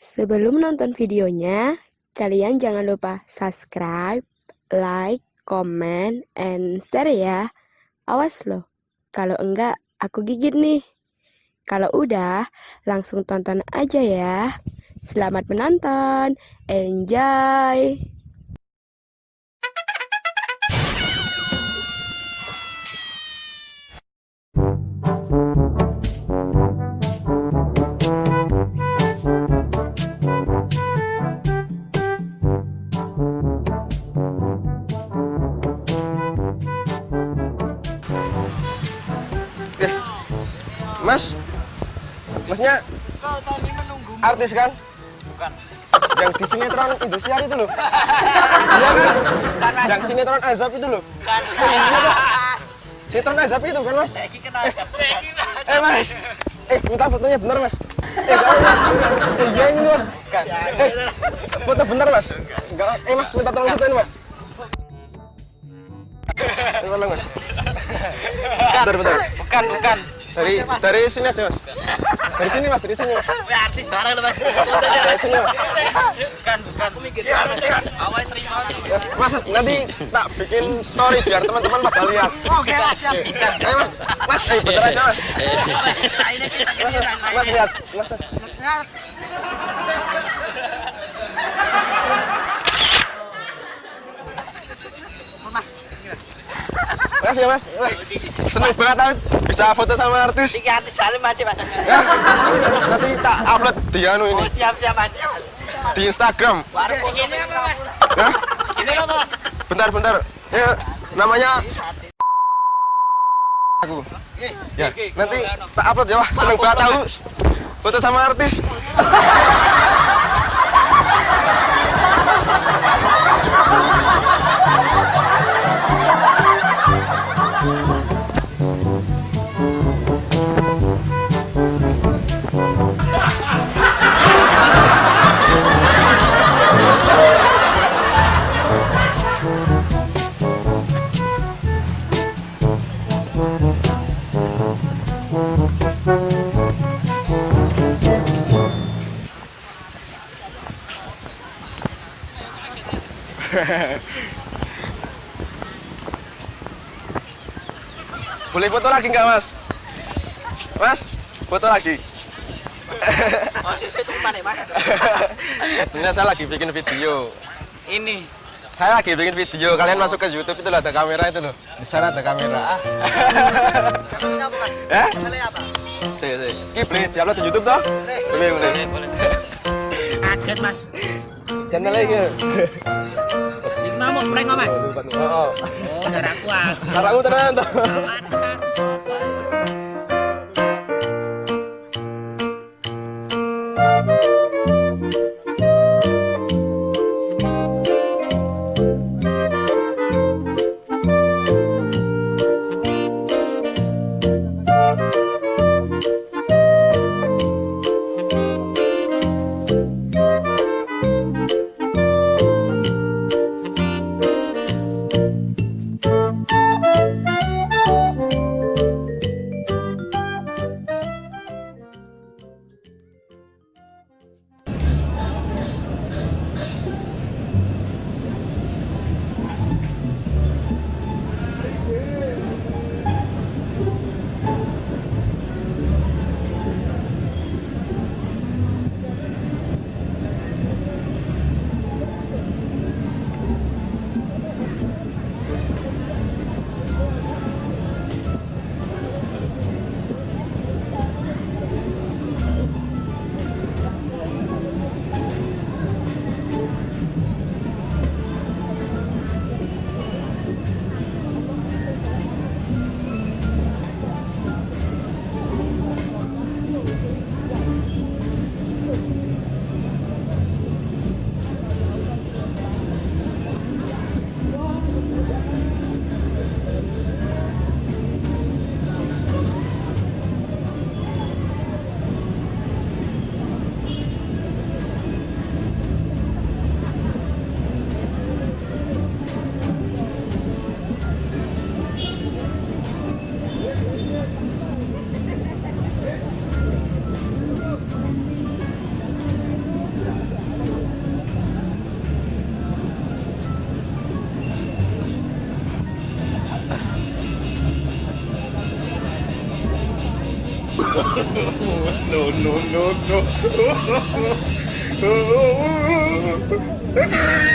Sebelum nonton videonya, kalian jangan lupa subscribe, like, comment, and share ya. Awas loh, kalau enggak aku gigit nih. Kalau udah, langsung tonton aja ya. Selamat menonton, enjoy! Mas, Masnya artis kan? Bukan. Yang di sinetron industrial itu loh. Iya kan? Yang sinetron azab itu loh. Bukan. Iya kan? Sinetron azab itu kan mas? Eh mas, eh minta fotonya bener mas. Eh gak mas. Eh iya ini mas. Eh foto bener mas. Enggak. Eh mas minta tolong fotoin mas. Eh, Tolong mas. Bentar bentar. Bukan, bukan. Dari dari sini aja mas. Dari sini mas, dari sini mas. Wih, artis barang Mas. Dari sini mas. Bukan, bukan. Aku mikir awal terima. Mas, mas, nanti tak bikin story biar teman-teman pada lihat. Oke, Mas. Siap. Ayo mas, mas, ayo bentar aja mas. Mas, mas lihat, mas. Mas ya mas, seneng banget aku bisa foto sama artis. Iki artis salim aja, Mas. Ya, nanti tak upload di anu ini Oh, siap, siap, Mas. di Instagram. Baru ini apa, Mas? Hah? Ini apa, Mas? Bentar, bentar. Ya, namanya aku. Ya, nanti tak upload ya, wah seneng banget aku foto sama artis. Boleh foto lagi nggak mas? Mas, foto lagi. Oh, itu mana, Mas? Ini saya lagi bikin video. Ini. Saya lagi bikin video. Kalian masuk ke YouTube itu ada kamera itu loh. Di sana ada kamera. Ya? apa? Sih, sih. Ki boleh diupload di YouTube toh? Boleh, boleh. Kaget, Mas. Channel lagi. Mau prank, Mas. Oh, Oh, tenan. Artis, artis. No, no, no, no.